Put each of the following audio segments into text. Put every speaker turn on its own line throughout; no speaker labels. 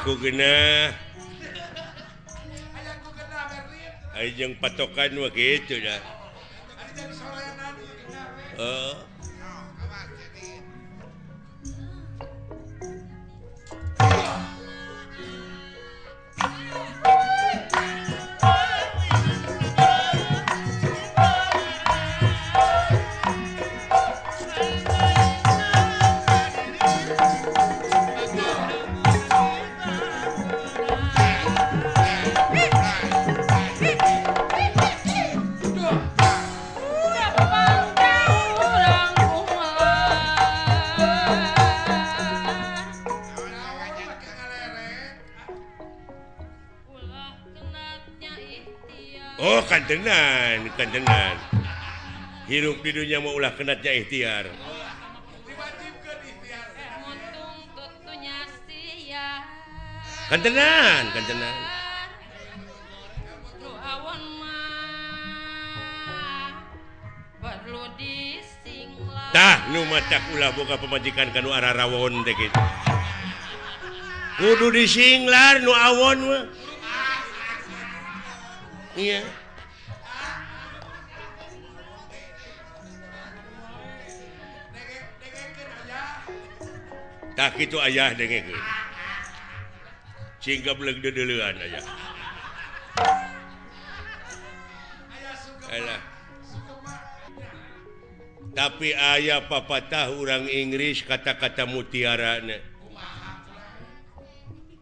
ayaku genah Ajeng patokan begitu dah. Oh. kantengan kantengan hirup di dunia mau ulah kenatnya ikhtiar
perlu kantengan
Tah nu mata ulah boga pemajikan kanu arah rawon teh gitu. Kudu disinglar nu awon mah. Iya. Yeah. tak itu ayah denge sehingga duluan aja. Tapi ayaah papatah orang Inggris kata-kata mutiara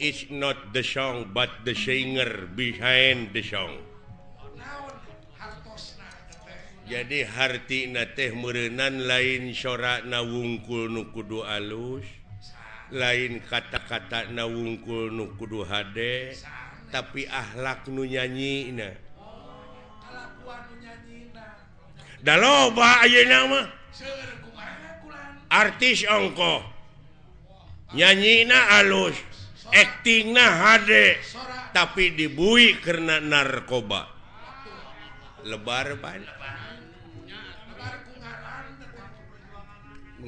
is not the song but the singer behind the song. Jadi hart na teh merenan lain sorak na wungkul nukudu alus. lain kata-kata nu kudu hade tapi akhlak nu nyanyi Da loba nama artis ongko nyanyi na alus. Akting na HD tapi dibui karena narkoba. Lebar banyak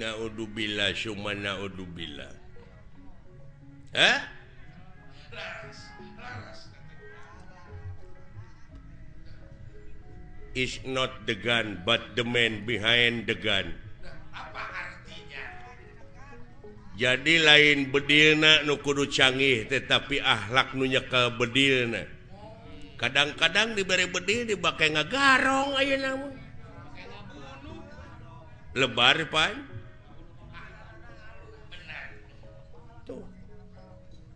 naudzubillah summa naudzubillah. eh? Is not the gun but the man behind the gun. Jadi lain bedilna nu kudu canggih tetapi akhlak nu nyekel bedilna. Kadang-kadang diberi bedil dipakai ngagarong aja namun lebar pan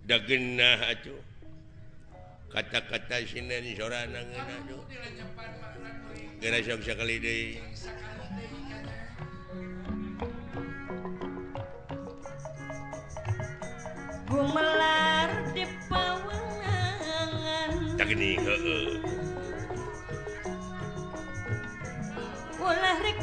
dagenah atuh. kata-kata sinden sorana nangeun aduh geura sok sakali deui
gumelar di pawangan.
Tak geni heueuh
ulah
rek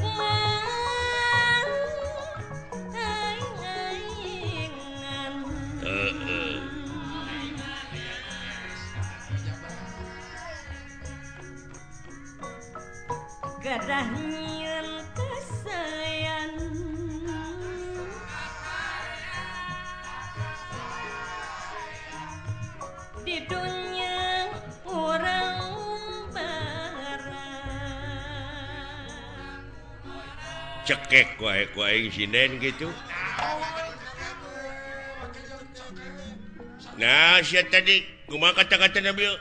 gadah nyian kasayan di dunia orang barang
cekek wae kuaing sinden gitu. Nah, saya tadi. Cuma kata-kata Nabil.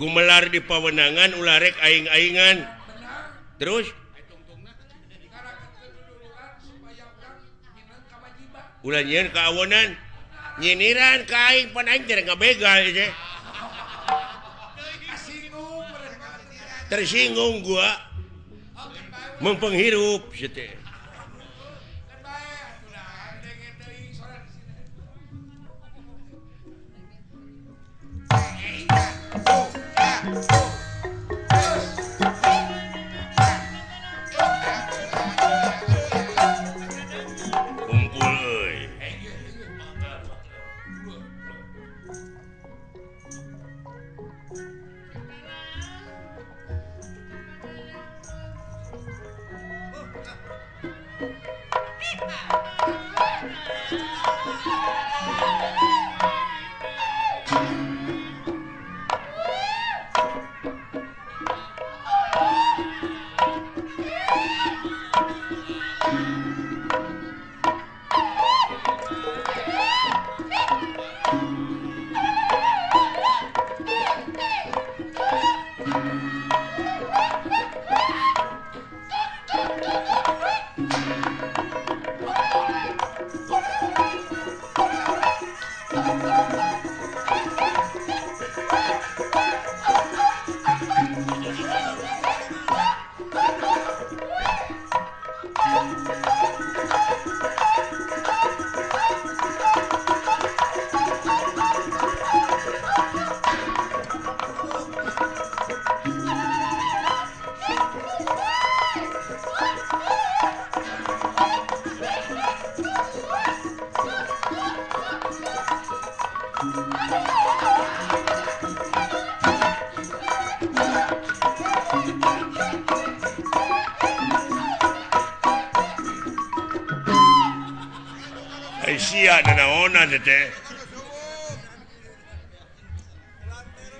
Gumelar di pawenangan ularek aing-aingan. terus? Ulanyian keawonan nyiniran kain penanjir ngebegal aja tersinggung gua. Mempenghirup gitu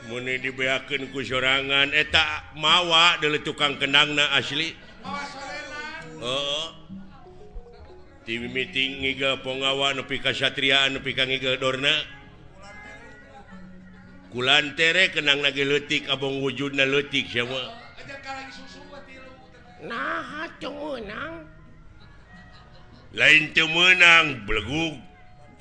muni dibeakeun ku sorangan eh, eta mawa deuleu tukang kenangna asli. Heeh. Di meeting ngiga pongawa nepi ka satriaan nepi ka ngiga dorna. Kulantere kenang lagi leutik abong wujudna leutik letik sama nah meunang? lain teu meunang belegug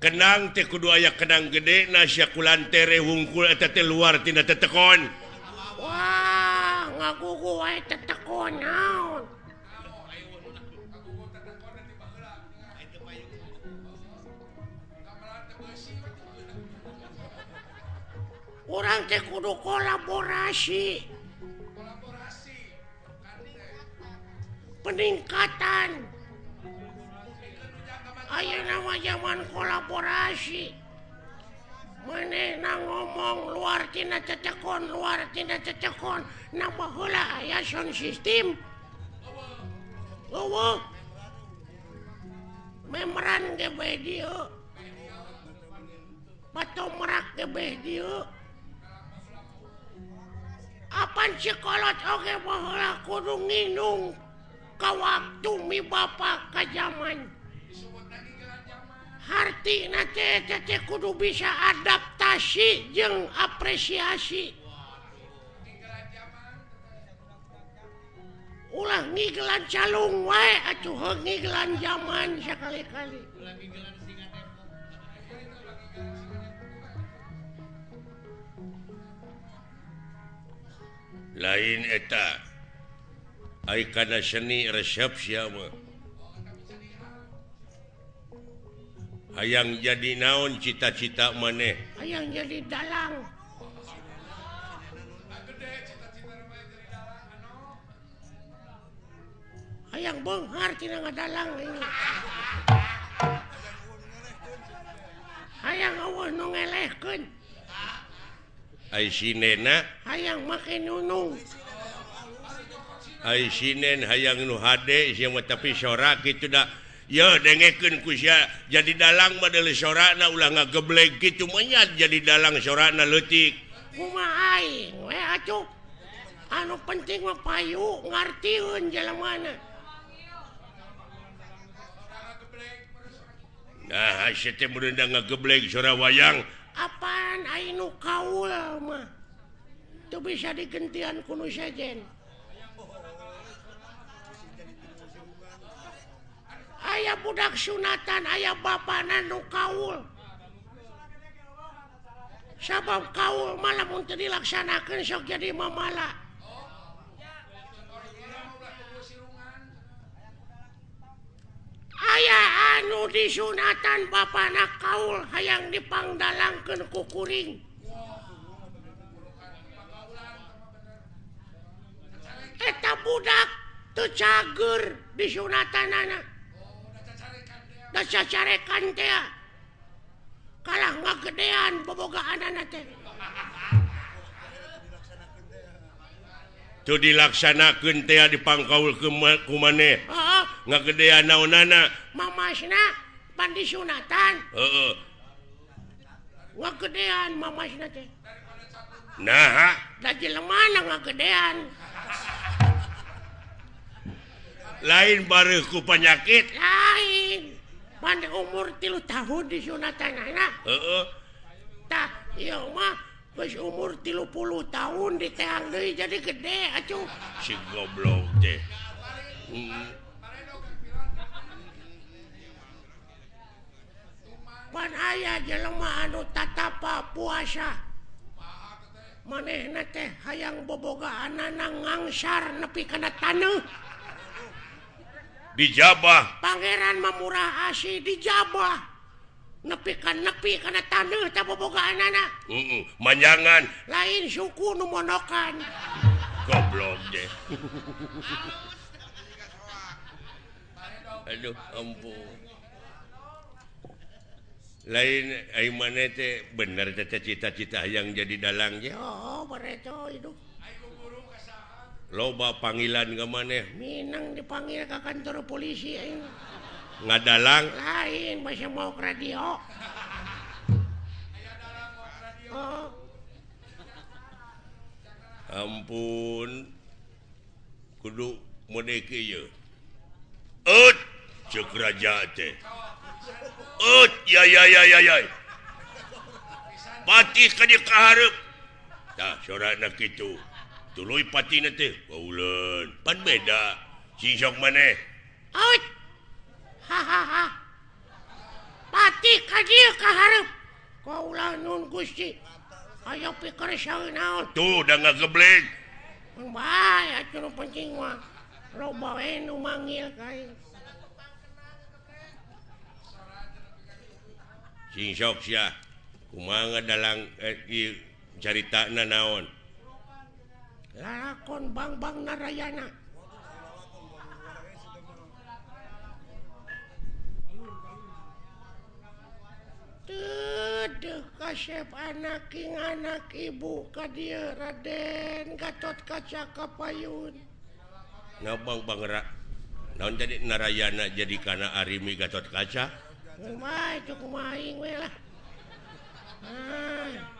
kenang teh kudu aya kenang gede nasyakulan tere wungkul eta teh luar tina tetekon wah ngagugu wae tetekon naon Orang teh kudu kolaborasi. Kolaborasi. Peningkatan. Ayo nama zaman kolaborasi. Menang ngomong luar tina cecekon luartina cecekon. Heula aya sound sistem memeran patung merak Apaan sekolah oke kudu nginung ka waktu mi Bapak ke zaman. arti kudu bisa adaptasi jeung apresiasi. Ulah ngigelan calung walan zaman sekali-kali. Lain eta aikana seni resep siapa? ayaang jadi naon cita-cita maneh?
Ayaang jadi dalam ayaang Bonghar dalam
eh. ayaang Allah ngelehkan
Aisina
ayaang makin nunung.
Aisinen hayang nu hade sia tapi sorak itu dah. yo dengeken kusya jadi dalang model sorana ulah nga geblek gitu menyat jadi dalang sorana
kumaha Umai, we, anu penting payu ngartiun jalan
mana. Nah hasilnya merendah ngegeblek suara wayang.
Apaan ainu kaul mah? Itu bisa digentian kuno sejen. ayaah budak sunatan ayaah bapana nu Kaul. Sabab Kaul malam untuk dilaksanakan sok jadi mamala. Ayaah anu di sunatan Bapak Kaul hayang dipangdalangkan kukuring eta budak tuh cager di sunatan anak. dasya carekan teh kalah ngagedean bobogaan anak teh.
Tuh dilaksanakan teh di pangkaul ke
kumane.
Ngagedean naonana.
Mamasna pandi sunatan.
Heeh.
Uh, ngagedean mamasna teh.
Nah
da jelemana ngagedean
lain bareku penyakit.
Lain. pan umur tilu tahun disunatantah umur tilupuluh tahun di deui jadi gede acuh.
Si goblok deh hmm.
Pan ayah jelema anu tatapa puasa. Maneh teh hayang bobogaan ngangsar nepi kana tanah
dijabah.
Pangeran memurah asih dijabah. Nepikan nepi karena taneuh tabobogaan anak
uh manjangan.
Lain suku numonokan
goblok deh. Aduh ampun. Lain ay manete bener cita-cita yang jadi dalang.
Ya oh mereka itu
loba panggilan ke maneh
Minang dipanggil ke kantor polisi
ngadalang.
Lain masih mau radio. Oh.
ampun. Kudu mudiki ut cek raja teh. Ut ya ya ya ya ya. Mati ka diharep Tah sorana kitu tulu pati pan beda. Sisok maneh
hahaha. Pati kaharep Kaulan nun Gusti. Ayo pikir naon?
Tuh udah nggak
geblek bahaya curu pencing mah. Lo bawain nu manggil kain.
Sing sok sia kumanga dalang eh, cari takna naon.
lakon Bangbang Narayana. Kasep anak King anak ibu ka dia Raden Gatot kaca Kapayun
ngabang bangera naon jadi Narayana jadi kana Arimi Gatot kaca?
Umay, cukup lah. Ah.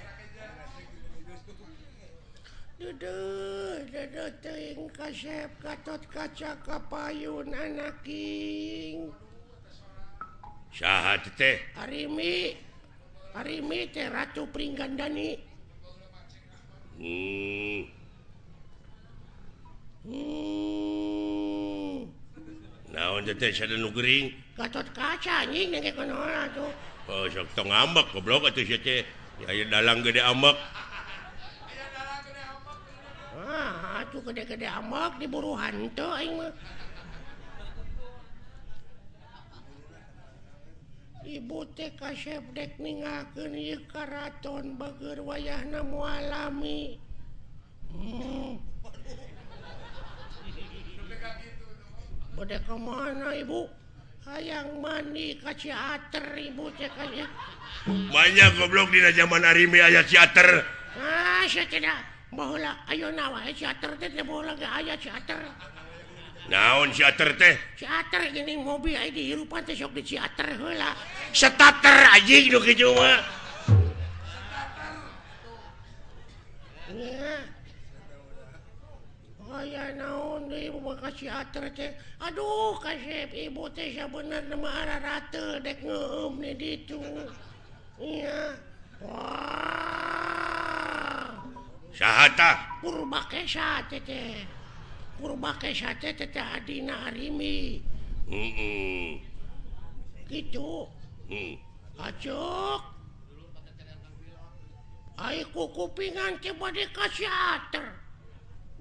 kasep Gatot kaca kapayun anaking
saha teh
harimi harimi teh Ratu Pringgandani
hmm.
hmm.
naon teh sada nu gering
Gatot kaca anjing nengke kana tuh
oh sok tong ngambek goblok atuh teh ya dalang gede ambek
atuh gede-gede amak diburu hantu aing mah. Ibu teh kasep dek ningakeun ieu karaton bageur wayahna mualami. Hmm. Bade ka mana ibu? Hayang mandi ka Ciater ibu teh kaya.
Banyak goblok dina zaman Arimi aya Ciater.
Ah, saya tidak. Baheula ayo nawa eh, Ciater teh teh baheula ge aya Ciater.
Naon teater teh?
Ciater gini mobil aya dihirupan teh sok di Ciater heula.
Starter anjing nu kitu mah.
Ya. Oh, naon deui ibu bakal Ciater teh. Aduh, kasep ibu teh sabener nama ararate dek ngeueum nih ditu. Iya. Wah.
Saha tah?
Purbakesa teh teh. Purbakesa teh teh teh adina Arimi.
Heeh.
Gitu.
Hmm.
Acok. Ai kupingan ke bade ka teater.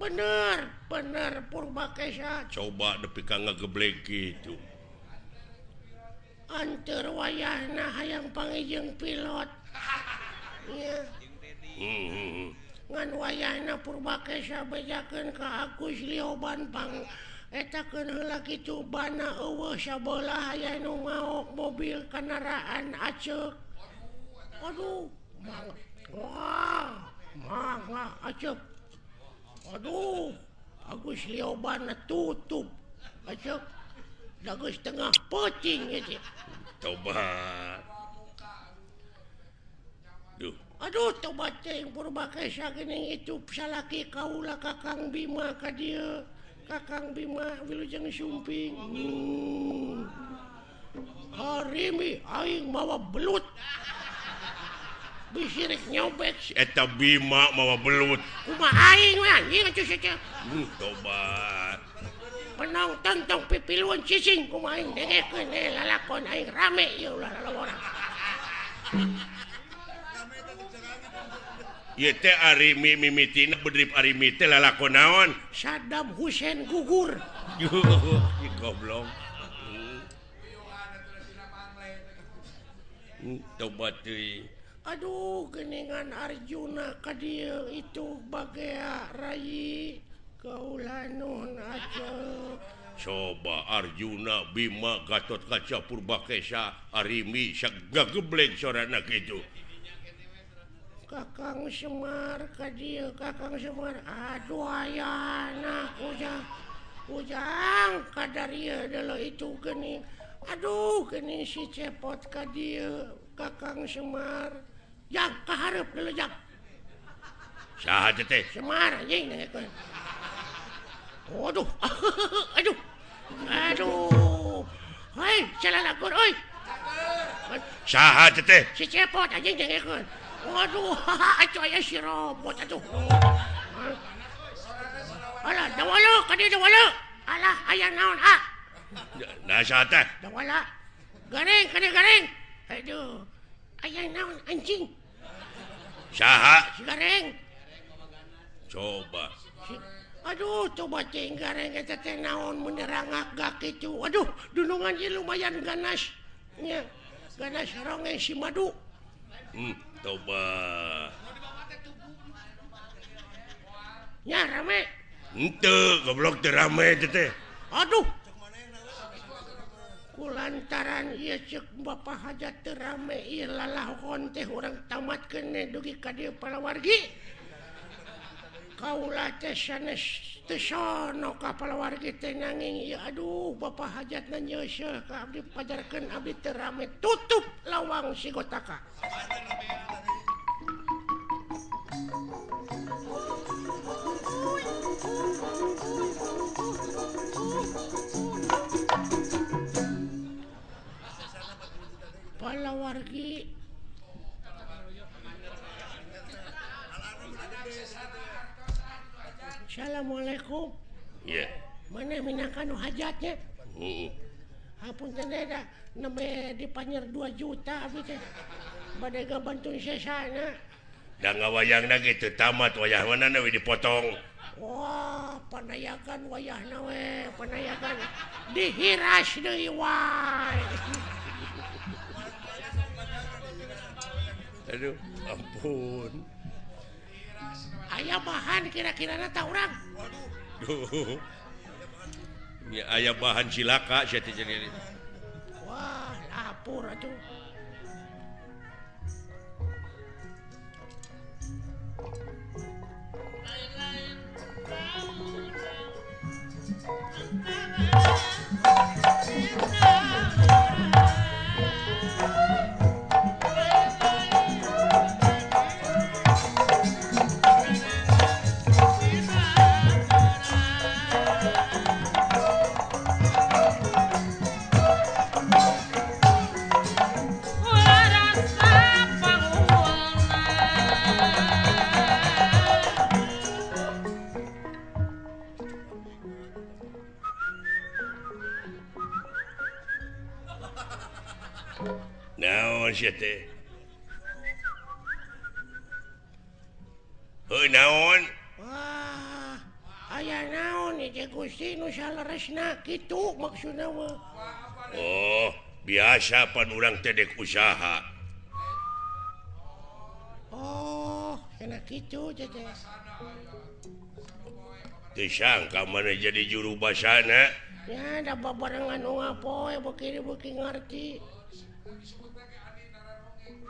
Bener, bener Purbakesa.
Coba nepi ka ngageblek gitu.
Anter wayahna hayang pangijeng pilot. Ya,
Hmm, hmm.
ngan wayana purbakesya bejaken ke aku Liobantpang etakenla itu bana bola nu mau mobil kendaraan aceh Aduh Aceh Aduh Agus Lioban tutup Aceh dagus tengah pocing
coba
Aduh tobat itu salaki kaulah kakang Bima ka dieu. kakang Bima wilujeng sumping hmm. harimi aing mawa belut bisirik nyobek
eta Bima mawa belut
kuma aing anjing ieu saja
hmm, coba.
penonton tong pipiluan cicing kuma aing dengekeun eh, lalakon aing rame Ya ulah
lalawanan naon?
Saddam Husein gugur.
Goblong hmm,
Aduh geningan Arjuna ka dieu itu baga Rai. Kaulanun
coba Arjuna Bima Gatot Kaca Purbakesa Arimi Syagga geblek sorana itu
Kakang Semar Kaji Kakang Semar. Aduh ayana ujang ujang kadaria adalah itu geni. Aduh geni si cepot Kaji Kakang Semar. Yang kaharep dulu yang
Saha teh.
Semar anjing Waduh Aduh Aduh. Hai, salah lakur,
oi. Sahat teh.
Si cepot anjing jangan. Waduh, atuh aya si robot atuh. Alah, dawala, kadi dawala. Alah, aya naon ah?
Nah saha teh?
Dawala. Garing, kadi garing. Aduh. Aya naon anjing?
Saha?
Si garing.
Coba.
Si- Aduh, coba cing gareng eta teh naon menerangak gak itu. Aduh, dunungan ieu lumayan ganas. Nya, ganas ronge si madu.
Hmm, coba.
Eh, ya rame.
Henteu, goblok teu rame teh teh.
Aduh. Kulantaran ieu ceuk Bapak hajat teu rame ieu lalahon teh urang tamatkeun dugi ka dieu palawargi. Kaula kaulatesana teh nanging aduh Bapak hajat nanya pajarkan Abdi terame tutup lawang si gotaka. palawargi Assalamualaikum. Yeah. manahkan hajatnya. Hapun dipanyer 2 juta badai bantu sana.
Nggak wayang gitu tamat wayah mana dipotong?
Wah penayakan wayah nawe penayakan dihiras deui wae.
Aduh ampun.
Ayam bahan kira-kira nata orang. Waduh.
Duh. Ya, bahan cilaka, jadi jadi.
Wah, lapor aduh.
Jete. Heu
naon?
Wah, aya naon ете Gusti nu saleresna kitu maksudna mah.
Oh, biasa pan urang teh dek usaha.
Oh, hena kitu ете.
Teu sangka maneh jadi juru basana?
Ya, Da da barengan unggal poe beuki-beuki ngarti.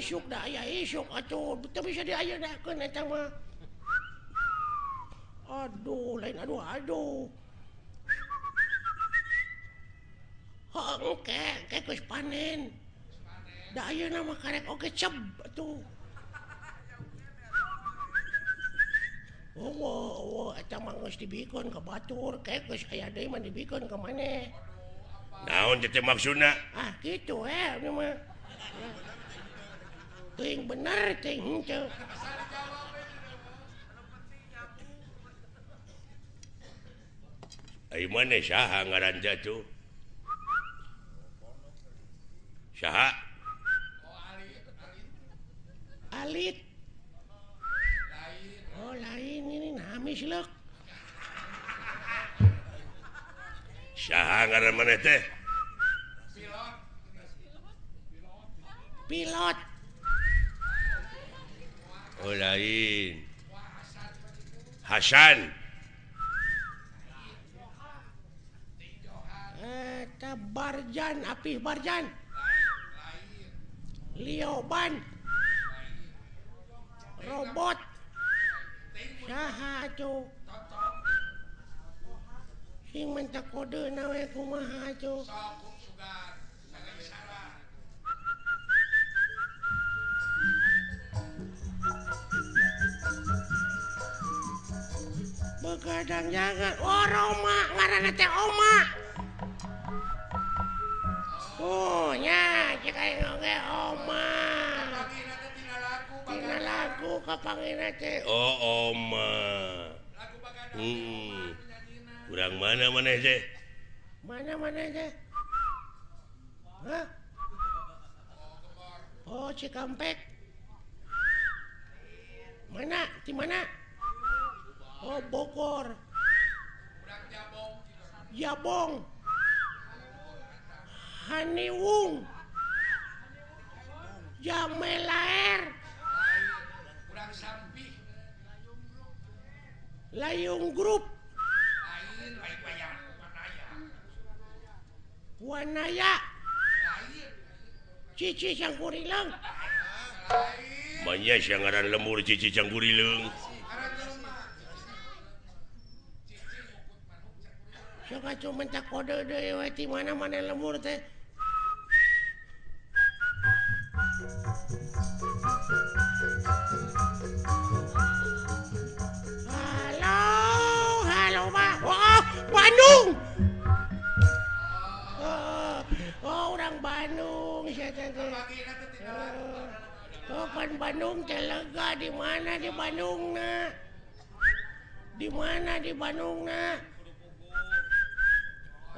isuk dah, aya isuk atuh teu bisa diayeuna eta mah. Aduh, lain aduh aduh. Oh, oke, kayak geus panen. Dah ayeuna mah karek oge cep, atuh. Oh, oh, oh, eta mah geus dibikeun ka batur, kayak geus aya deui mah dibikeun ka maneh.
naon teh teh maksudna
Ah, gitu eh, ini mah. ting bener ting henteu
Ai mana saha ngaran jatuh Saha
Alit. Oh lain ini nami silok
Saha ngaran mana teh?
pilot.
Oh lain Hasan
Barjan Apih Barjan. Lioban robot. Saha tuh. sing mentak kode nawe kumaha kadang jangan oh Roma. Ngaran teh Oma. Oh nya jika oge Oma. Tina lagu kapangina teh.
Oh Oma. Hmm kurang mana mana teh?
Mana mana teh? Hah? Oh, Cikampek. Mana? Di mana? Oh Bogor. Jabong Haniwung Jamelaer Layung Grup Wanaya. Cici Sangkurilang
Banyak siangaran lemur Cici Sangkurilang
coba cuma tak kode deh di mana mana lemur teh. Halo halo pak oh, Bandung. Oh, oh orang Bandung. Saya tahu oh, kan Bandung telaga di mana di Bandung nak? Di mana di Bandung nak?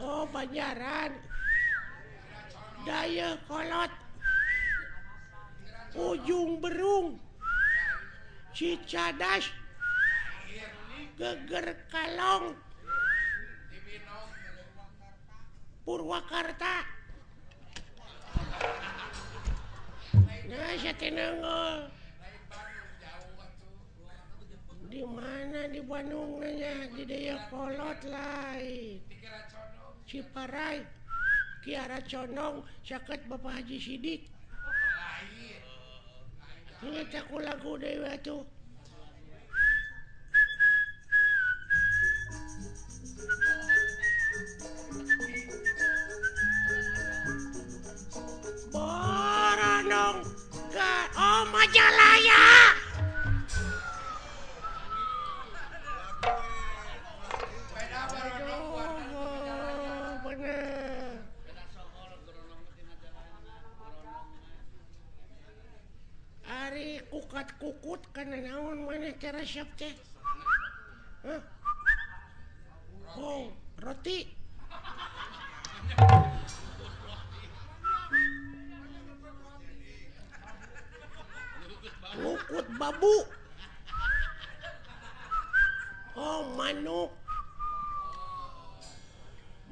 Oh, Banjaran. Daya kolot. Ujung berung. Cicadas. Geger Kalong. Purwakarta. Nah, saya teh nengol. Di mana di Bandung nanya di Daya Kolot lain. Ciparai Kiara Condong caket Bapak Haji Sidik. Aku lagu Dewa tuh Boronong ke Oh Majalaya kukat kukut karena naon mana cara resep teh? Oh roti? Kukut babu? Oh manuk.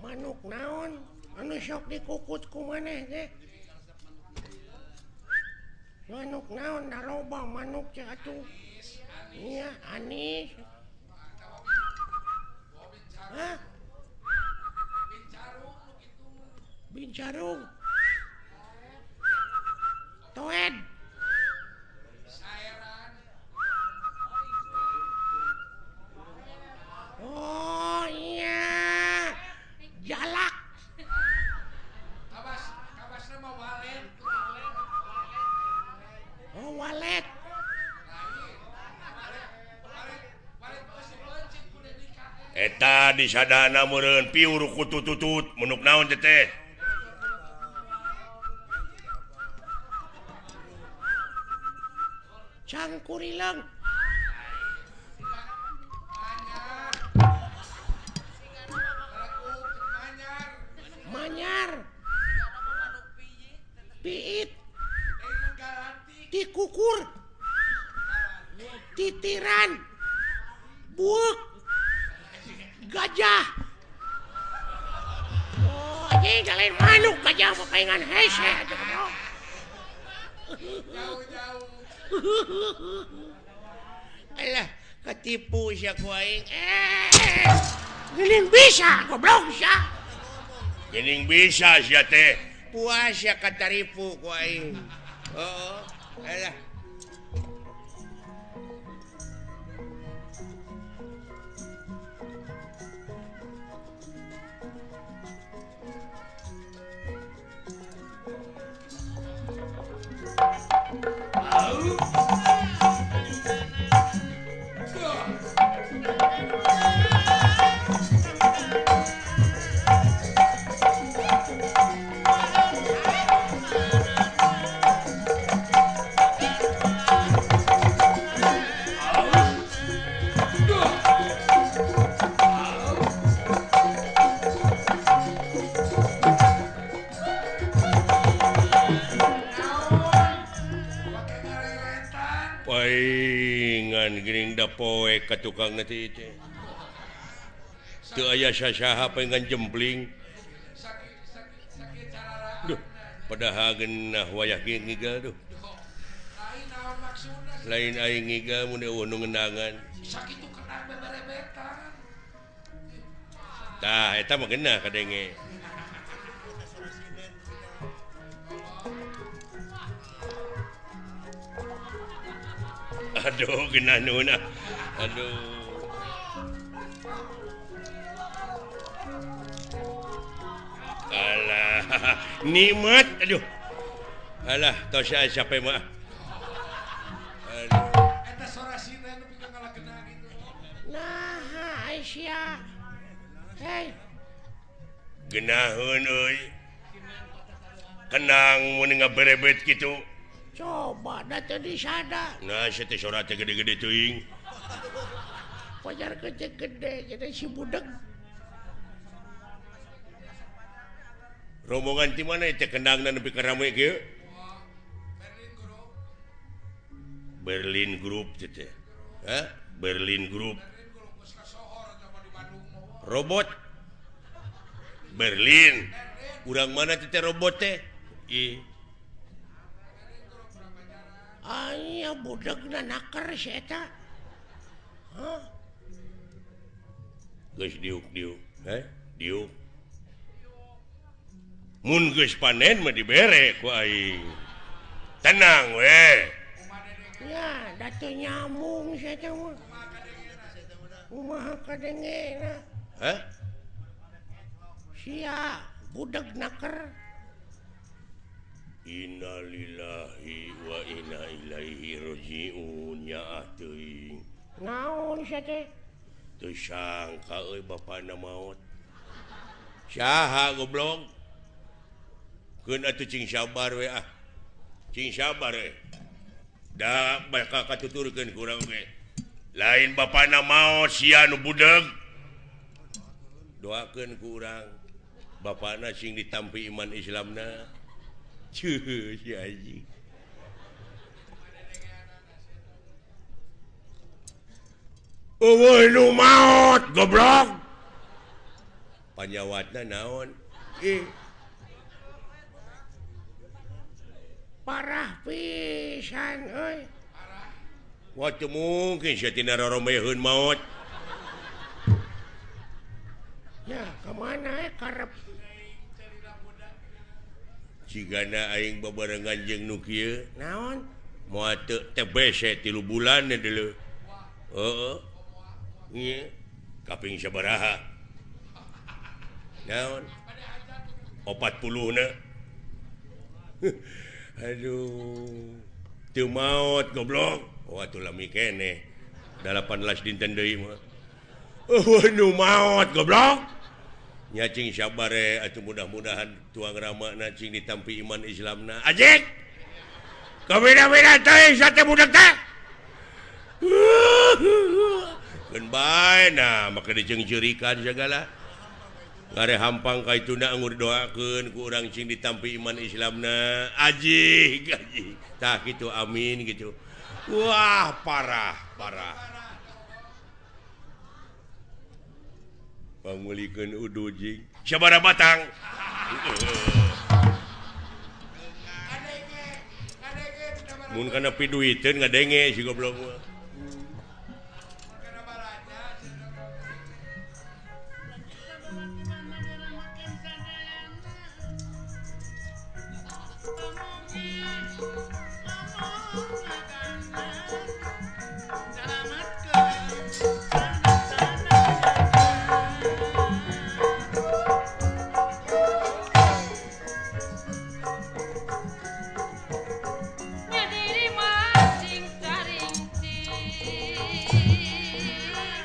Manuk naon? Anu sok dikukut ku maneh deh manuk naon naroba manuk jatuh iya anis Hah? bincarung toed. Oh!
eta disadana meren piur kutututut menuk naon teteh cangkur
hilang manyar. Piit. Dikukur titiran. Buk gajah. Oh, anjing lain manuk gajah mah kaingan hese aja jauh-jauh alah ketipu sia ku aing. Eh gening bisa goblok sia
gening bisa sia teh.
Puas sia kataripu ku aing. Oh alah.
Oh. dengan gering dapoe ke tukang nanti itu. Itu ayah syasyaha pengen jembling Duh, padahal genah wayah gini ngigal duh. lain aing ngigal mun eueuh nu ngendangan. Sakitu kenang bebarebetan tah eta mah genah kadenge. Aduh gena nuna Aduh Alah nikmat aduh Alah tos saya siapa mah. Aduh
Nah, Aisyah. Hei.
Genahun euy. Kenang mun berebet kitu.
coba tadi sadar
nah, gede-gede
pacar gede jadi si budeg
rombongan di mana itu? Kendang dan lebih keramai ke? Berlin Group itu Hah? Berlin Group. Robot. Berlin. Kurang mana kita robot teh Ih
Ayo budak naker seta
Geus diuk diuk eh diuk Mun geus panen mah dibere ku aing. Tenang we.
Ya, datu nyambung saya mah. Kumaha kadengena?
Hah?
Sia budak naker.
Innalillahi saha goblok keun atuh cing sabar we ah. Cing sabar we. Da bae kakakkan kurang we. lain bapana maot sia nu budeg doakeun ku kurang Bapana sing ditampi iman Islamna. maut goblok panjawatna naon eh.
parah pisan euy
wak mungkin maut sigana aing bebarengan jeng kieu.
naon?
Mau TBC tilu bulan dulu oh, iya kaping sabaraha. Naon? Opat puluh na aduh. Teu maut goblok. Wah tuh lami kene. Delapan las dinten deui mah. Oh, nu maut goblok. nyacing sabare atau mudah-mudahan tuang rama nacing ditampi iman Islam na. Ajek kau beda beda tay sate budak tak Kenbai nah maka dicengcurikan segala. Kare hampang kait tuna ngur doakan ku orang cing ditampi iman Islam na. Aji gaji tak gitu amin gitu. Wah parah parah. Pangulikeun udu jing. Sabaraha batang. Mun kana piduiteun ngadenge si goblok mah.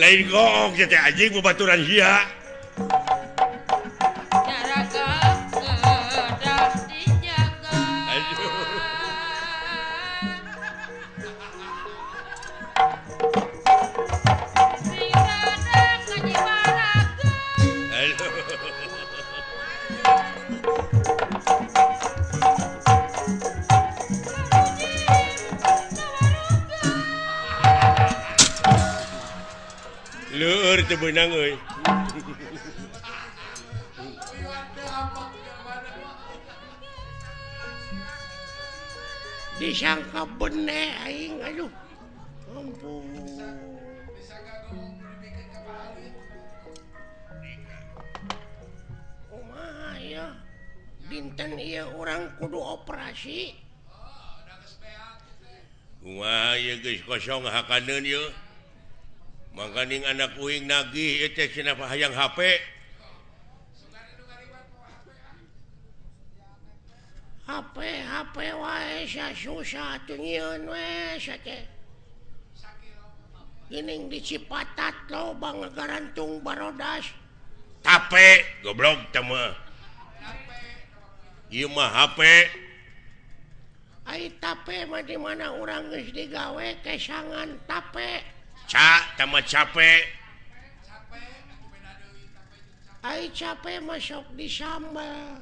lain go kita anjing
baturan Hi Oh, ya. Dinten ieu urang kudu operasi.
Wah, ya geus kosong hakaneun ye. Mangkaning anak uing nagih ieu teh cenah hayang HP.
HP, HP wae sia susah tunyeun we sia teh. Ining disipatat lo bangegarantung barodas
tape goblok tema Imah HP
Ay tape mah di mana orang geus digawe kesangan tape.
Ca tama cape.
Ay cape masuk di sambal.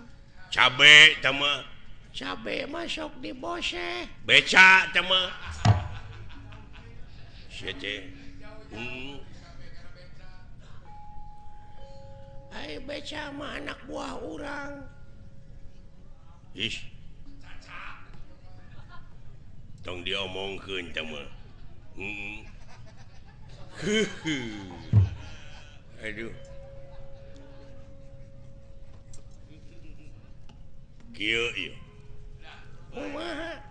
Cabe tama.
Cabe masuk di bose.
Beca tama. Sete. Hmm.
Ai beca mah anak buah orang
Ish. Tong dia diomongkeun teh mah. Hmm. Aduh. Kieu ieu.
kumaha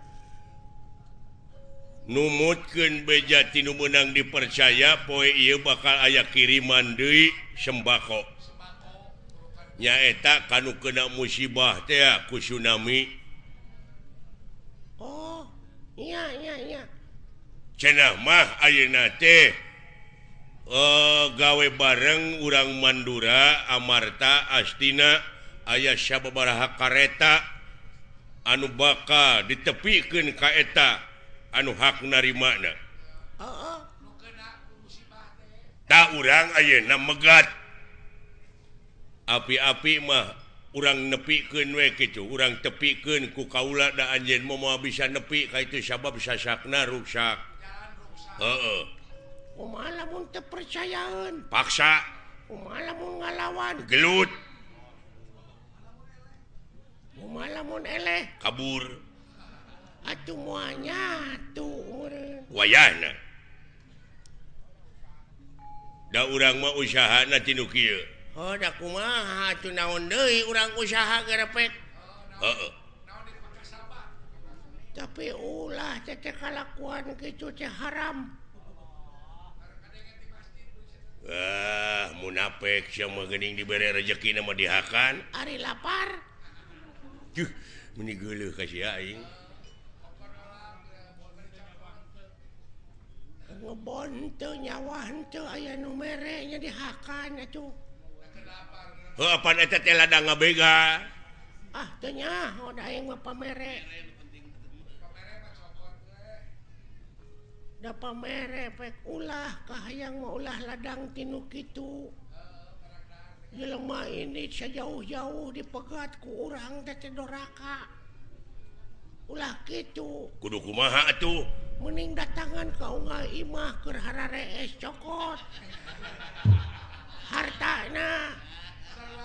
numutken bejati menang dipercaya poe ia bakal aya kiriman Dewi sembako. Nyaeta kan kena musibah teku tsunami.
Oh
cenahmah aunate uh, eh, gawe bareng urang Mandura Amarta Astina ayah Syababaraha kareta anu baka ditepikan kaeta anu hak
narimakna
tak urang ayeuna megat api-api mah urang nepikeun we kitu. Urang tepikeun ku kaula da anjeun moal bisa nepi ka itu sabab sasakna rusak heeh.
Kumaha lamun teu percayaan
paksa.
Kumaha lamun ngalawan?
Gelut.
Kumaha lamun eleh?
Kabur.
Atuh muanya tuh
Wayahna. da urang mah mau usaha nukil
oh, kumaha atuh naon deui urang usaha gerepet
oh, no.
tapi ulah kalakuan kitu teh haram.
Ah, munafik mah geuning dibere rezeki mah dihakan.
Ari lapar.
Juh, ka sia
aing. nyawanya dihakannya da pamere. Pek ulah yang maulah ladang tinu itu lemah ini sejauh-jauh dipegat ku urang teh teh doraka ulah gitu
kudu kumaha tuh
mening datangan kau nggak Imah keharare cokot hartana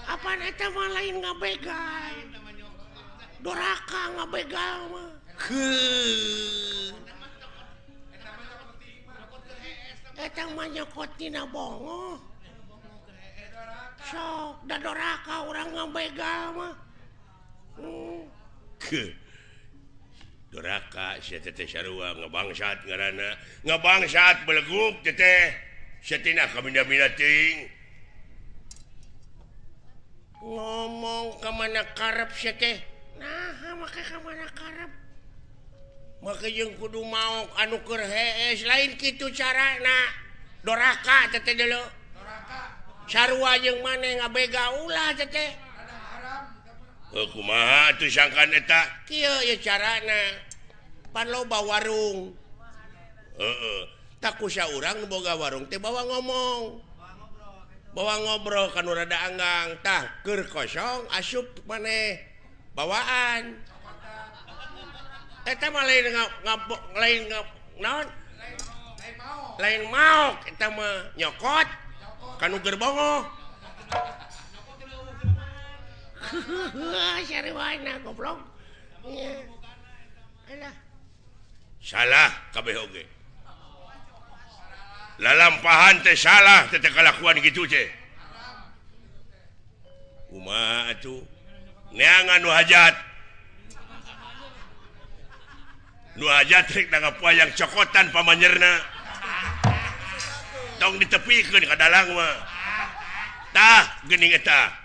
apa mah lain nggak begal doraka nggak begal mah eh, ke Etang manyokotina bongo sok da doraka orang ngabegal mah. Hmm.
ke. duraka ngebangsat ngebangsat beleguk
ngomong ke mana karep nah maka kemana karep maka yang kudu mau anukur hees eh, lain gitu cara nah doraka tete dulu sarua yang mana ngabega ulah
tete. kuma sangkan
caraba warung. Tak usah orang boga warung teh bawa ngomong. Bawa ngobrol kan rada anggang. Takker kosong asup maneh bawaan. Lain lain non lain mau kita menyokot kan gerbongo
salah kabeh oge. Lalampahan teh salah kelakuan gitu nu hajat. Nu hajat rek nangapua yang cokotan pamanyerna tong ditepikan dalang mah. Tah gening eta.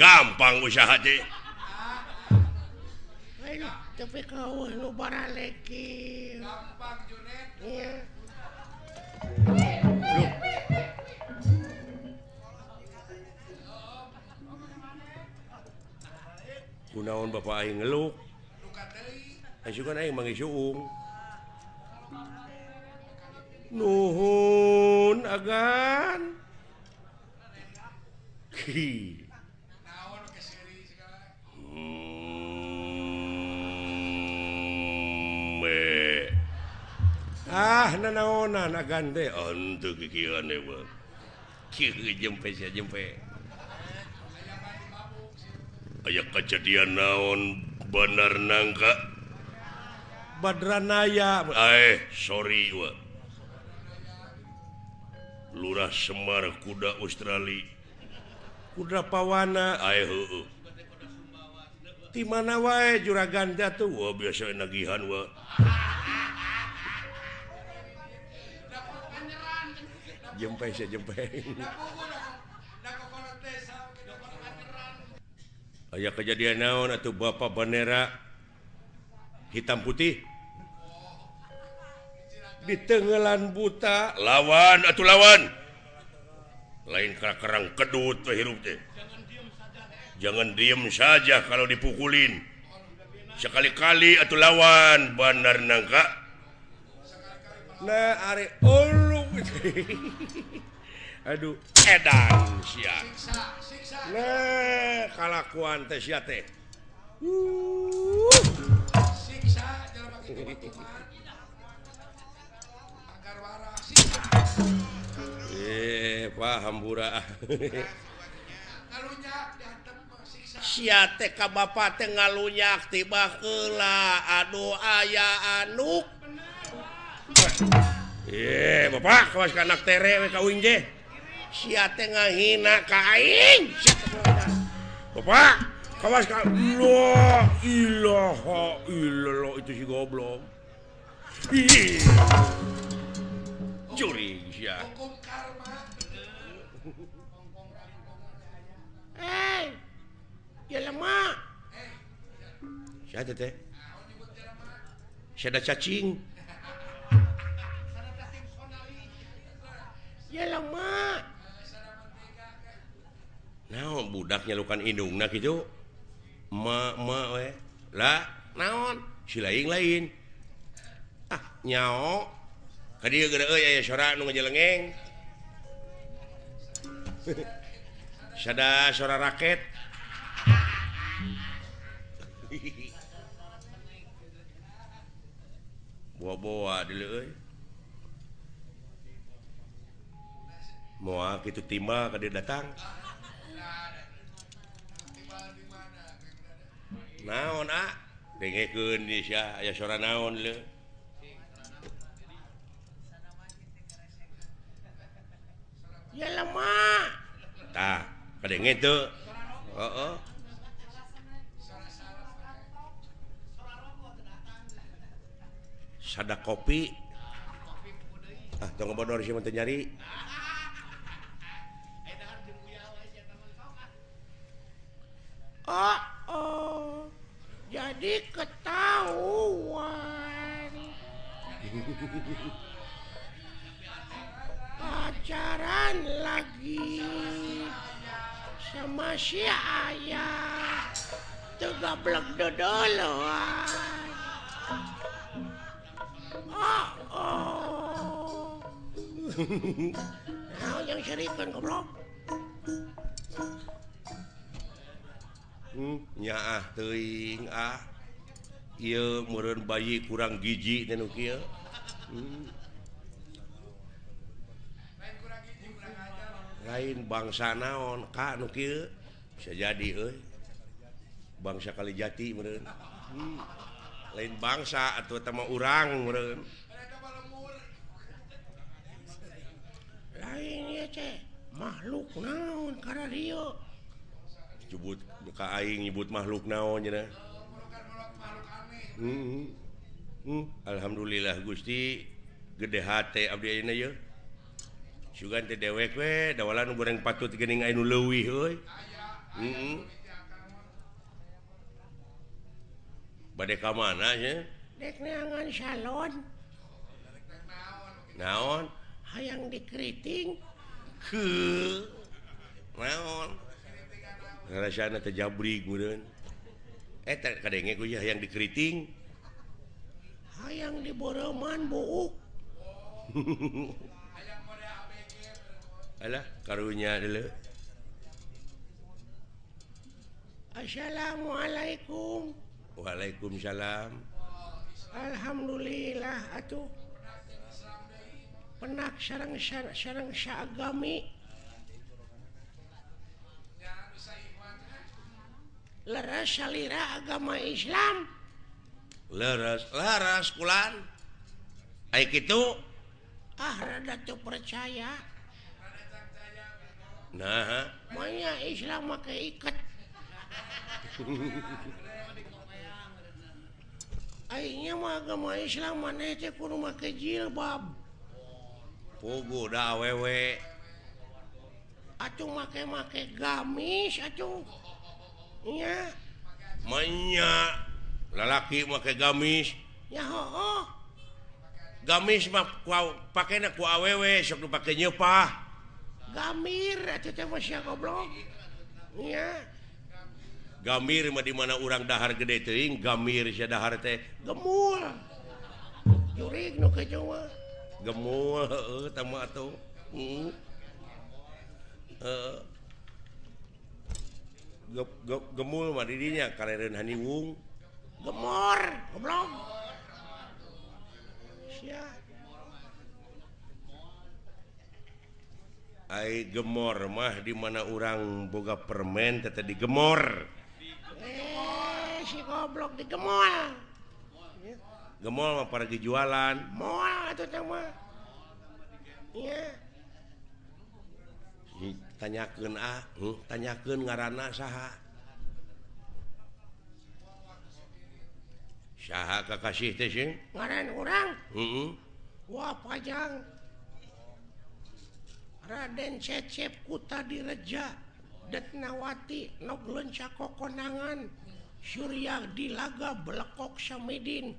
gampang usaha teh
deh tapi kau bara lagi
Kunaon Bapak Aing ngeluk. Asukan Aing mangi suung. Nuhun agan. Hi. ah naon gande untuk aya kejadian naon bener nangka badranaya. Eh sorry wa. lurah Semar kuda Australia. Kuda pawana. Ay, heueuh -hu. di mana wae juragan jatuh. Biasa nagihan wa. jempe saya jempe Aya kejadian naon atau Bapak Bandera? Hitam putih. Di tenggelan buta. Lawan atau lawan. Lain kerang kedut hirup teh. Jangan diem saja kalau dipukulin. Sekali-kali atau lawan Bandar nangka. Nah are all aduh edan sia nah kalakuan teh sia teh Uh. Eh, paham bura. Siate ka bapak teh ngalunyak tiba heula aduh aya anu. Eh, Bapak kawas ka anak tere we ka uing je. Sia teh ngahina ka aing. Bapak kawas ka la ilaha illallah itu si goblok. Ih. Curi sia. Hukum karma.
Eh. Ya lemah.
Sia teh. Siapa cacing. nah, budaknya lukan hidung nah gitu lah naon? Si lain. Ah nyao. Tadi suara nu ngejelengeng sada sora raket. Buah-buah dulu euy mua gitu timba ke dia datang. Naon ah? Dengekeun di sia aya suara naon le
ya lemah
tah kadenge teu. Heeh. Sada kopi. Ah tong bodor sih teu nyari.
oh, oh. jadi ketahuan pacaran lagi sama si ayah tegablek dodoloan oh, oh. Kau yang serikan goblok
nya ah teing ah Ieu meureun bayi kurang gigi dan kieu. hmm. lain bangsa naon Ka nukil bisa jadi eh. bangsa kali jati meureun. hmm. lain bangsa atau tema orang meren
lain ya ceh makhluk naon karena Rio
nyebut ka aing nyebut makhluk naon nya hmm, hmm. hmm. alhamdulillah Gusti. Gede hate abdi ayeuna yeuh sugan teh dewek we dawala nu goreng patut geuning aya nu leuwih euy Heeh. Hmm, hmm. bade ka mana nya?
Dek neangan salon.
Naon?
Hayang dikriting
heuh naon? Ya yang dikeriting.
hayang diboroman buuk
Alah karunya dulu.
Assalamualaikum
Waalaikumsalam.
Alhamdulillah atuh penak sarang sar- sarang saagami leras salira agama Islam
leras leras kulan kayak gitu
ah rada tuh percaya
nah
makanya Islam pakai ikat Akhirnya mah agama Islam mana teh kudu make jilbab.
Pugu da awewe.
Atuh make make gamis atuh.
lalaki make gamis. Gamis pakai naku awewe sok pakai nyepah
gamir goblok.
Gamir mah di mana urang dahar gede teuing gamir sia dahar teh
gemul. Jurig nu no, kecoa
gemul heeh uh, atuh. Heeh. gemul dirinya karenan Haniwung
gemor goblok.
Ai gemor mah dimana orang boga permen tete digemor
eh, si goblok digemol
gemol. Mah para jualan.
Mall atau mah. Iya.
tanyakeun ah hmm? tanyakeun ngaran saha sah kakasih
ngaran orang
Heeh.
Wah panjang Raden Cecep Kuta direja Detnawati Noglenca kokonangan Surya di laga belekok Samidin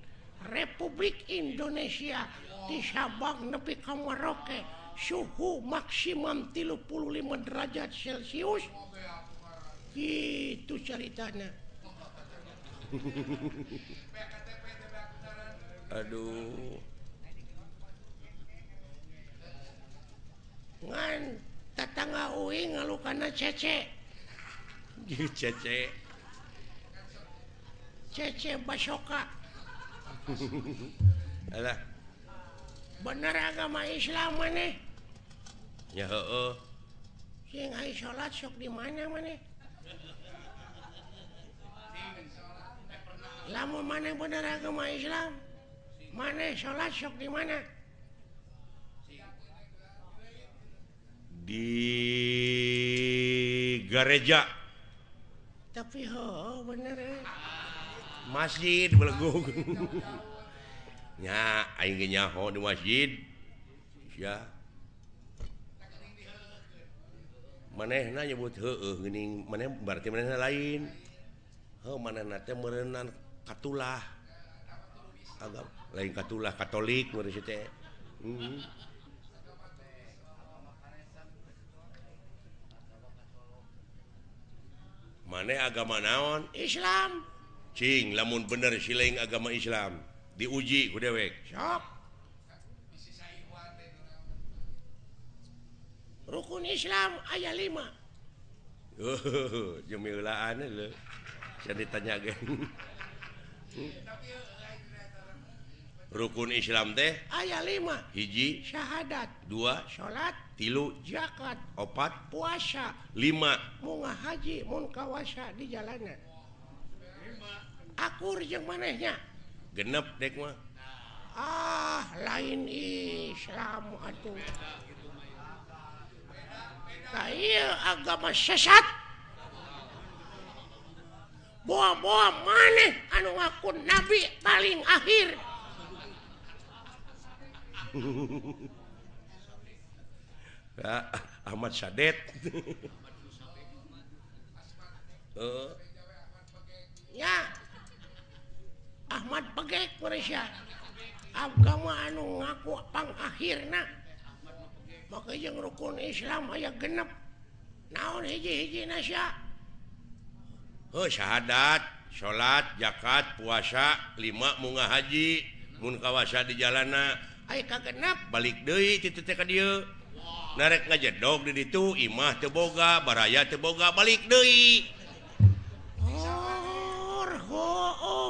Republik Indonesia di Sabang nepi ka Merauke suhu maksimum 35 derajat celcius. Itu ceritanya.
Aduh.
Ngan tetangga Uing ngalukana cece.
Cece.
Cece basoka.
Alah.
bener agama Islam maneh
ya
salat sok di mana maneh lama maneh bener agama Islam? Maneh salat sok di mana?
Di gereja.
Tapi ho bener eh.
masjid belegung nya aing ge nyaho di masjid. Ya manehna nyebut heueuh geuning maneh berarti manehna lain. Heuh manehna teh merenan katulah. Agam lain katulah katolik meureun si teh. Hmm. maneh agama naon?
Islam.
Cing lamun bener silaing agama Islam. diuji ku dewek
sok rukun Islam ayat 5
uh, jemilaan saya ditanya geng. rukun Islam teh
ayat 5
hiji
syahadat.
Dua
salat
tilu
zakat.
Opat
puasa.
5
mugah haji mun kawasa di jalanan. Akur yang manehnya.
genep dek mah.
Ah lain Islam atuh nah iya agama sesat. Buah-buah maneh anu ngaku nabi paling akhir.
Nah, Ahmad Sadet. Uh.
ya. Ahmad pegek Malaysia agama anu ngaku panghir maka yang rukun Islam aya genep. Naon hiji-hiji
oh, syahadat salat zakat puasa 5 munga haji mun kawasa di jalana.
Kagenep
balik deui titu teh ka dieu. Narek ngajedog di ditu Imah teu boga baraya teu boga balik deui.
Oh, oh, oh,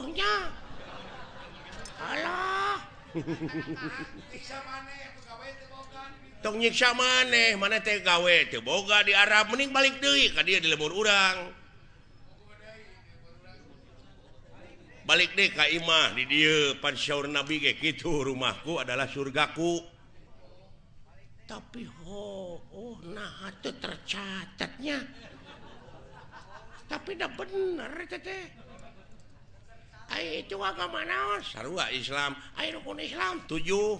tong nyiksa maneh mana teh gawe teh boga di Arab mending balik deui ka dia di lembur urang. Balik deh ka imah di dia pansaur nabi ge kitu rumahku adalah surgaku.
Tapi ho oh nah itu tercatatnya. Tapi dah bener teteh Ay, itu agama naon?
Sarua Islam.
ai rukun Islam
tujuh.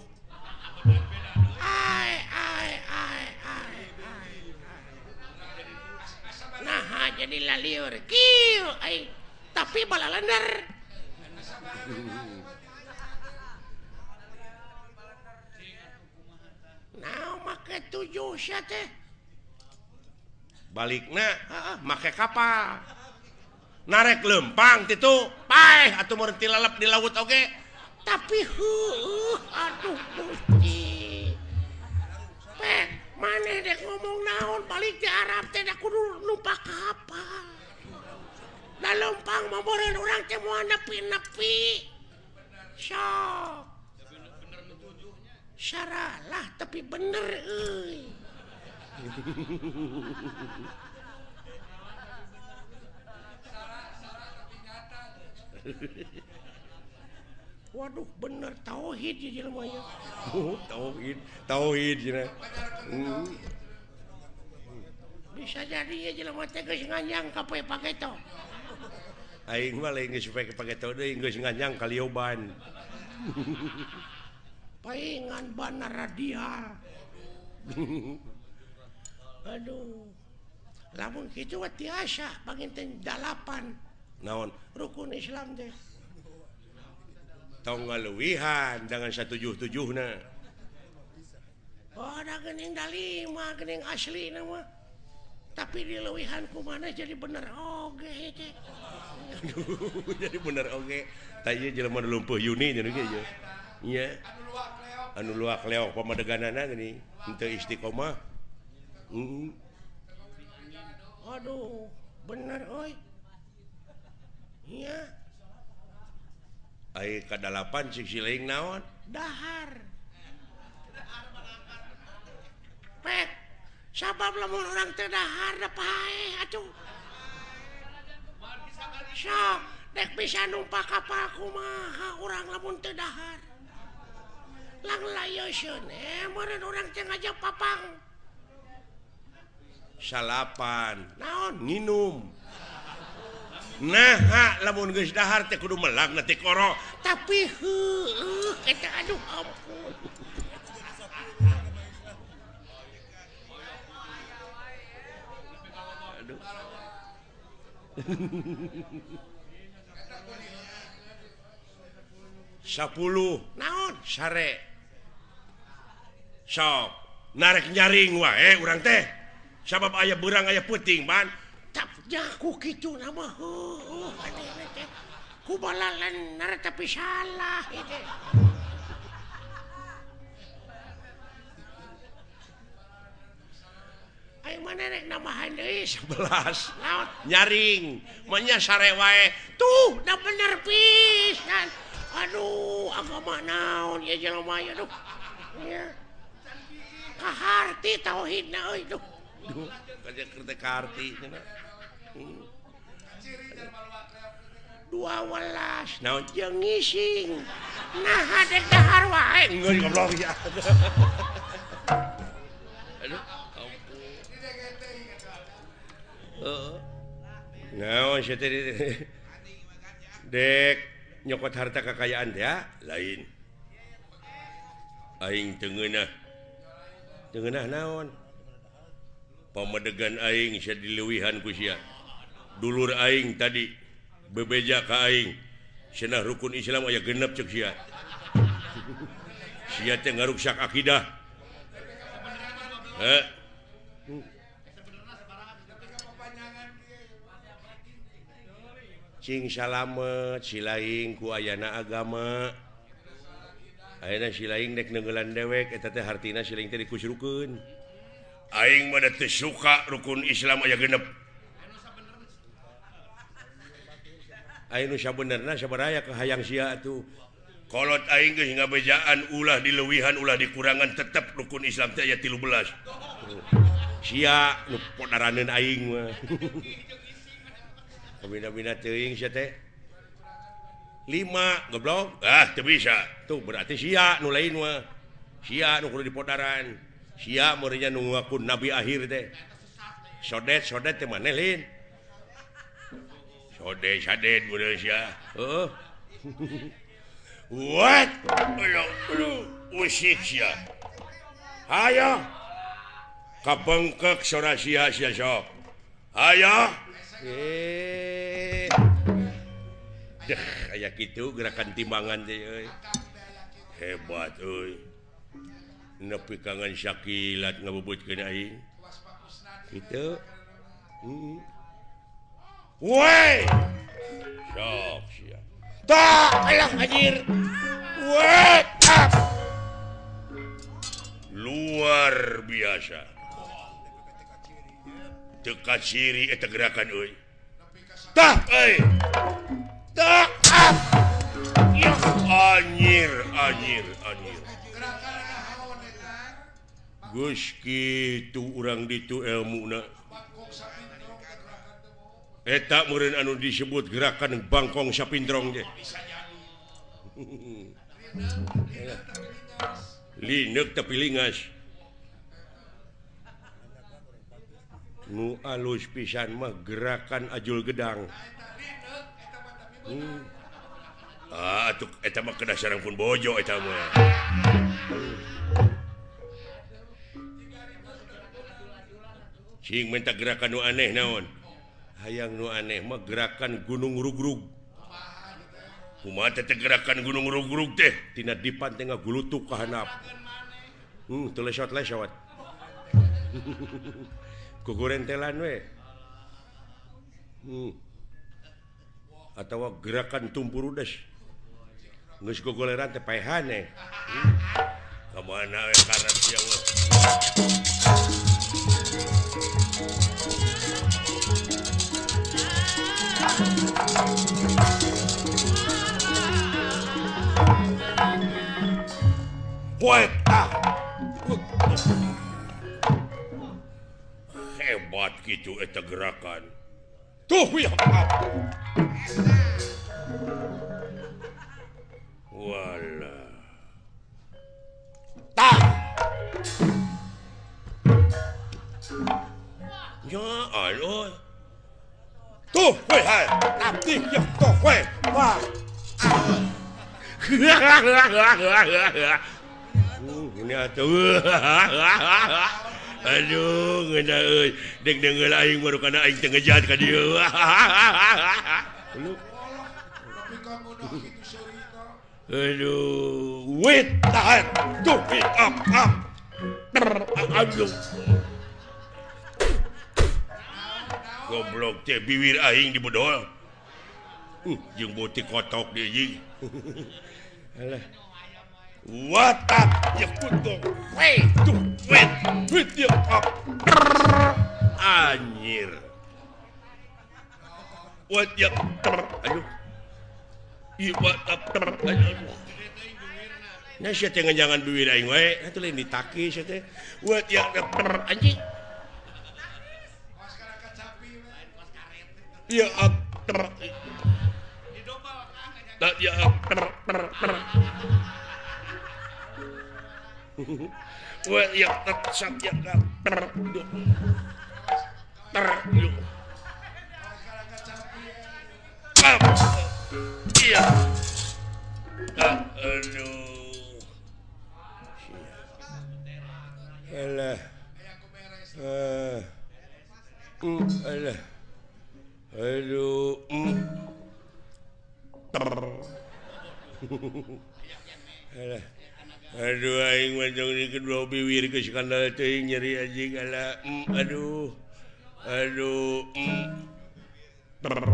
ai ai ai ai ai Nah, jadi laliur. kieu ai Tapi balalender. Nah, make tujuh siate.
Balikna, heeh, make kapal. narek lempang itu pae atau berhenti lalap di laut oke okay?
tapi huh, aduh gusti pek mana dek ngomong naon balik di Arab teh aku numpak kapal dan lempang memborin orang teh moal nepi-nepi. Sok. Syaralah tapi bener euy. Waduh bener tauhid
oh, tauhid tauhid
bisa jadi nganyang pakai pakai to
Aing mah lain geus pake pake deui geus nganyang kalioban
paingan bana radial aduh. Lamun kitu mah tiasa panginten dalapan.
naon?
Rukun Islam deh
tonggal luwihan dengan satu tujuh tujuh
oh ada gening dalima gening asli nama. Tapi di lewihan ku mana jadi bener oge okay.
jadi bener oge. Okay. tanya jelema lumpuh Yuni nya gitu ya iya. Anu luak leo pamadeganana gini. Untuk istiqomah. Heeh.
aduh bener oi. Iya,
ai kadalapan kedalapan sisiling naon?
Dahar. Pet, sabab lamun orang teu dahar da pae atuh. Sok dek bisa numpak kapal kumaha urang lamun teu dahar. Lang layo eh murid urang teh ngajak papang.
Salapan
naon?
Nginum. nah lamun geus dahar teh kudu melang koro.
Tapi heueuh eta, eh, aduh ampun.
Aduh. Sepuluh
naon?
Sare. Sok narik nyaring wae eh, urang teh. Sabab ayah berang ayah puting
man jaku gitu nama kubalan tapi salah itu Ayo mana nek nambahan deui
11.
Naon?
nyaring, manya sarewae.
Tuh, dah bener pisan. Aduh, agama naon ya jelema ya duh. Ya. Kaharti tauhidna euy duh.
Duh, kaje kaharti.
dua welas
naon
jeung ngising. Nah hadek dahar wae
ngeun goblok ya. Aduh. Ampun naon sia dek nyokot harta kekayaan ya lain. Aing tengenah tengenah naon? Pamedegan aing sia diluwihan ku sia. dulur Aing tadi bebeja Kaing Senah rukun Islam aya genep cek sia. Sia teh ngaruksak akidah. Eh. Cing salamet silaing ku ayana agama. Ayana silaing dek nenggelan dewek eta teh hartina silaing teh dikusrukun Aing mah teu suka rukun Islam aya genep. Anuya beneraya ke hayang si tuhkolot aing geus bejaan ulah dilewihan ulah dikurangan tetap rukun Islam ayat tilu belas nu podaraneun aing lima goblok? Ah bisa. Tuh berarti si nu lain si di Sia si murinya nungakun nabi akhir teh. Sodet sodet manelin Oh. ayo kapengkek sora sia-sia sok. Ayo. Eh. Deh, kayak gitu gerakan timbangan deh, hebat euy. nepi kangen syakilat ngebubut kena aing itu hmm. Woi sok sia. Tak alah anjir. Woi Ah. Luar biasa. Teka ciri eta eh, gerakan euy. Tah euy. Eh. Tah ah. Yo anjir anjir anjir. Gus kitu urang ditu ilmu na. Eh, eta murid anu disebut gerakan Bangkong sapindrong Linux tapi lingas. Nu alus pisan mah gerakan ajul gedang. Hmm. ah atuh eta mah kedasaran pun bojo eta mah. Cing minta gerakan nu aneh naon? hayang nu aneh mah gerakan gunung rugrug. Rug-rug gerakan gunung rugrug teh? Tina dipan tengah ngagulutuk ka handap. hmm, teu lesot lesot shot kuguren telan we. Hmm. atawa gerakan tumpur udes nges kuguleran teh pahane hmm. kemana we karat siang we? poeta hebat gitu eta gerakan tuh ya wala tah ya aloy 都会来，俺第一个会吧。呵呵呵呵呵呵，punya tuh aduh deng deng aing baru karena aing tengejat ngejat ka lu aduh wait tahan tuh up up aduh goblok biwir aing dibodol uh, jeung botik kotok deui Alah. Watak nyekut dong. Weh, tuh, wet, wet dia kap. Anjir. Wat ya ter, aduh. Ieu watak ter, aduh. Nah, saya jangan-jangan biwir aing wae. Atuh lain ditakis saya teh. Wat ya ter, anjing. eh. Aduh. Mm. Alah. Aduh aing mah jeung di kedua biwir ke skandal teuing nyeri anjing ala mm, aduh. Aduh. Mm. Brr.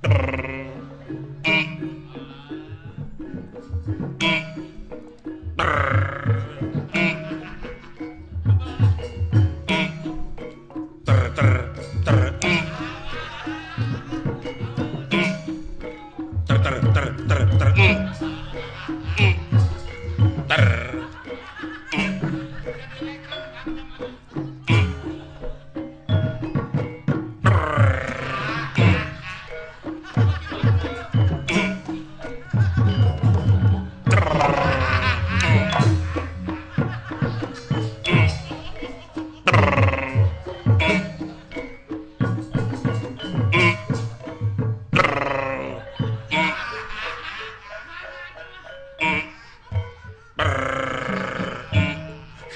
Ter.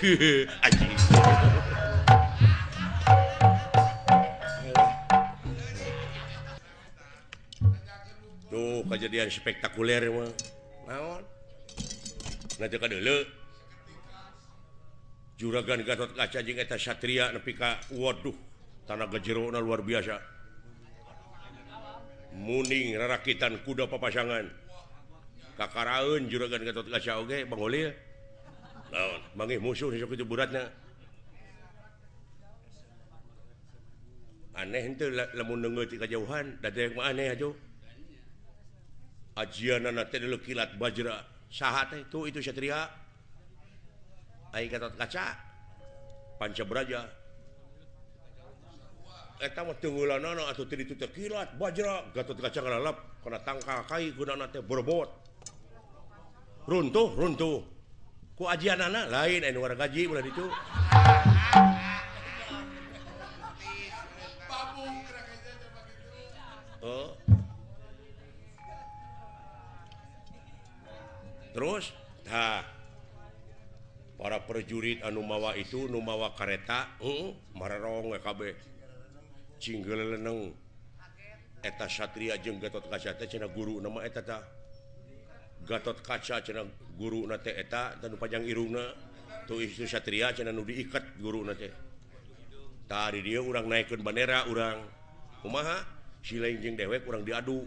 tuh kejadian spektakuler juragan Gatot kaca jeta Satria nepika Waduh tanah kejerona luar biasa. Muning rakitan kuda papasangan. Kakaraun juragan Gatot kaca Oge Bang musuh sok itu. Aneh henteu la- lamun ti kajauhan, da mah aneh atuh. Ajianana teh dulu kilat bajra. Saha teh tuh itu Satria. Aing Gatot Kaca. Pancabraja. Eta eh, mah tunggulanana atuh teu ditu teh kilat bajra. Gatot Kaca ngalalap kana tangkal kai gunana teh berbot. Runtuh, runtuh. ajian anak lain eh, anu warga gaji udah itu oh. terus nah para prajurit anu mawa itu nu mawa kareta hmm, marerong eh, WKB cinggel leneng eta Satria jeung Gatot Kaca cenah guru nama eta tah. Gatot kaca guru eta dan panjang Irungna tuh itu Satria diikat guru tadi dia orang naikkan bendera orang Umaha silainjing dewek kurang diadu.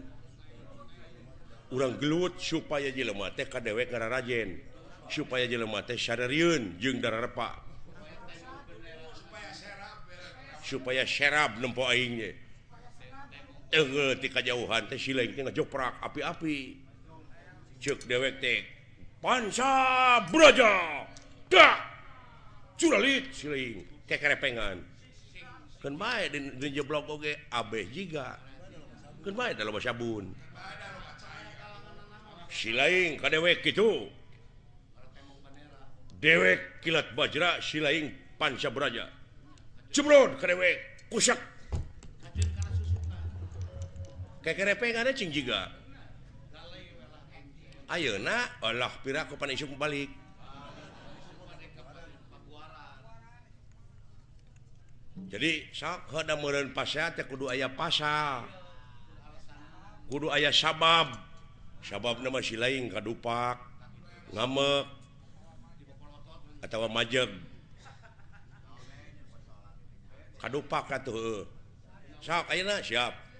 Orang gelut supaya jelemate ka dewek ngara Supaya supaya jelemate syariun jeung darah repa. Supaya serap nempo aingnya eh tika jauhan teh silaing teh ngejoprak api-api. cuk dewek tek panca brojo dak curalit siling. Kekerepengan kerepengan. Kan bae di jeblok oge abeh jiga. Kan bae dalam sabun. Silaing ka dewek gitu dewek kilat bajra silaing panca braja. Cebrod ka dewek kusak. Kekerepengannya e cing jiga. Ayeuna Allah piraku panisung balik. Jadi sok hada meureun pasal teh kudu aya pasal. Kudu aya sabab. Sababna si lain kadupak ngamek atau majeg. Kadupak atuh eh. sok ayeuna siap.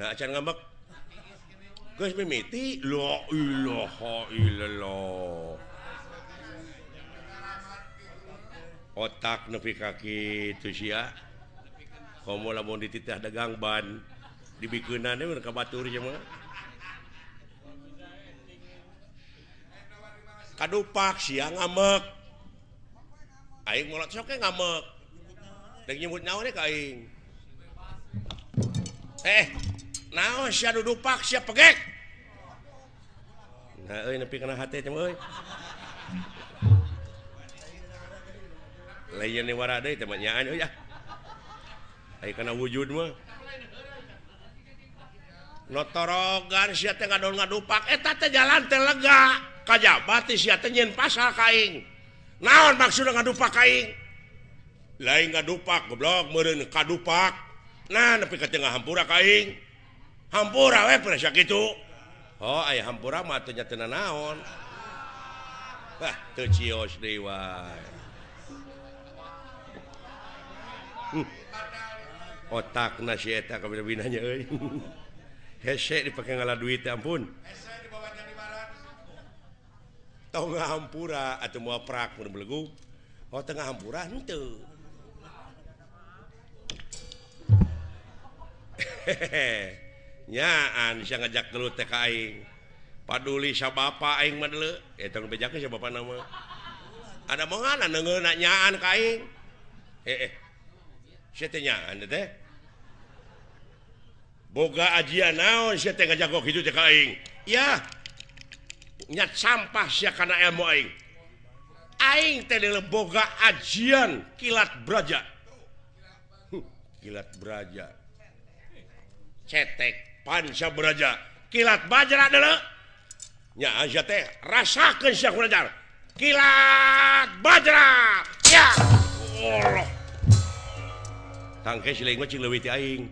nah, mimiti lo otak nepi kaki itu sia. Komo lamun dititah dagang ban dibikeunan mun ka batur cuma kadupak sia ngamek aing mulut sok ngamek Dek nyebut nyawa ka aing. eh naon sia dudu pak sia pegek nah euy nepi kana hate teh euy lain ni wara deui teh nyaan euy ah aya kana wujud mah notorogan sia teh ngadol ngadupak eta teh jalan teh lega kajabat sia teh nyen pasal kaing naon maksudna ngadupak kaing lain ngadupak goblok meureun kadupak nah nepi ka tengah hampura kaing hampura we presya kitu oh ayah hampura mah atuh nyatana naon wah teu cios deui wae. Hmm. otakna si eta kabina-binanya euy. Hese dipake ngalah duit ampun. Tau hampura atau mau prak mun belegu. Oh tengah hampura henteu hehehe. nyaan bisa ngajak dulu aing. Paduli sababa aing madle eta eh, nu bejakeun sababa nama. Ada mongana neungeuna nyaan ka aing. Eh eh. Sia teh nyaan teh. Boga ajian naon sia teh ngajak kitu teh ka aing. Ya. Nyat sampah sia kana ilmu aing. Aing teh boga ajian kilat braja. Huh, kilat braja. Cetek. Pansya beraja. Kilat Bajra ya aja teh rasakan Syekh Berajar kilat Bajra. Ya. Allah. Tangke siling cing leuwih ti aing.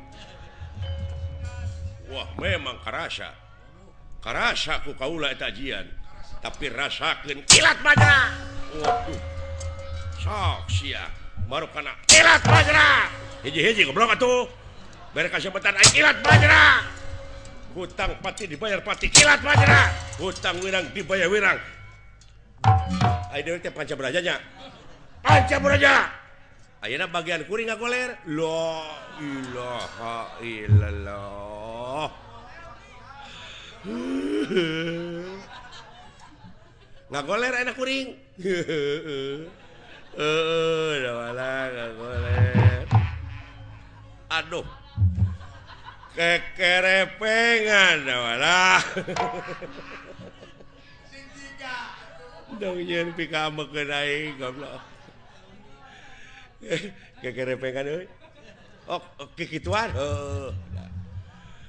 Wah memang karasa. Karasa ku kaula eta ajian tapi rasakeun kilat Bajra. Waduh. Sok sia. Baru kana kilat Bajra. Hiji-hiji goblok atuh. Bere kasebatan kilat Bajra. hutang pati dibayar pati. Kilat panjera hutang wirang dibayar wirang. Ayo teh panca berajanya. Panca beraja. Ayeuna bagian kuring ngagoler la ilaha illallah. Ngagoler enak kuring? Eh ngagoler aduh. kekerepengan kekerepenganlah dongjen pika aing goblok. Kekerepengan euy. Ok kikituan. Heuh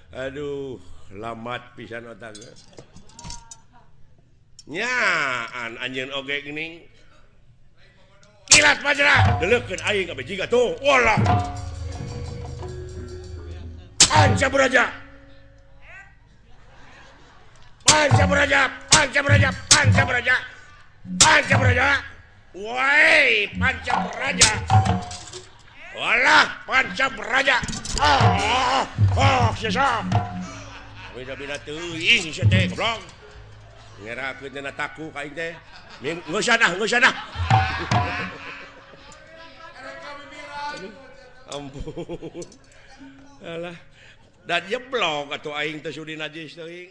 aduh lamat pisan otak nyaan anjeun oge geuning kilat bajra deleukeun aing ka bejiga tuh walah. Ancam Rajab. Ancam Rajab, Ancam Rajab, Ancam Rajab. Ancam Rajab. Woi, pancam raja. Walah, pancam raja. Ah, oh, sesa. Bisa bina teuing sia teh goblok. Ngerakeun dina taku ka teh. Ming geus sana, geus sana. Ampun. Alah. dan jeblok atau aing teh sudi najis teuing.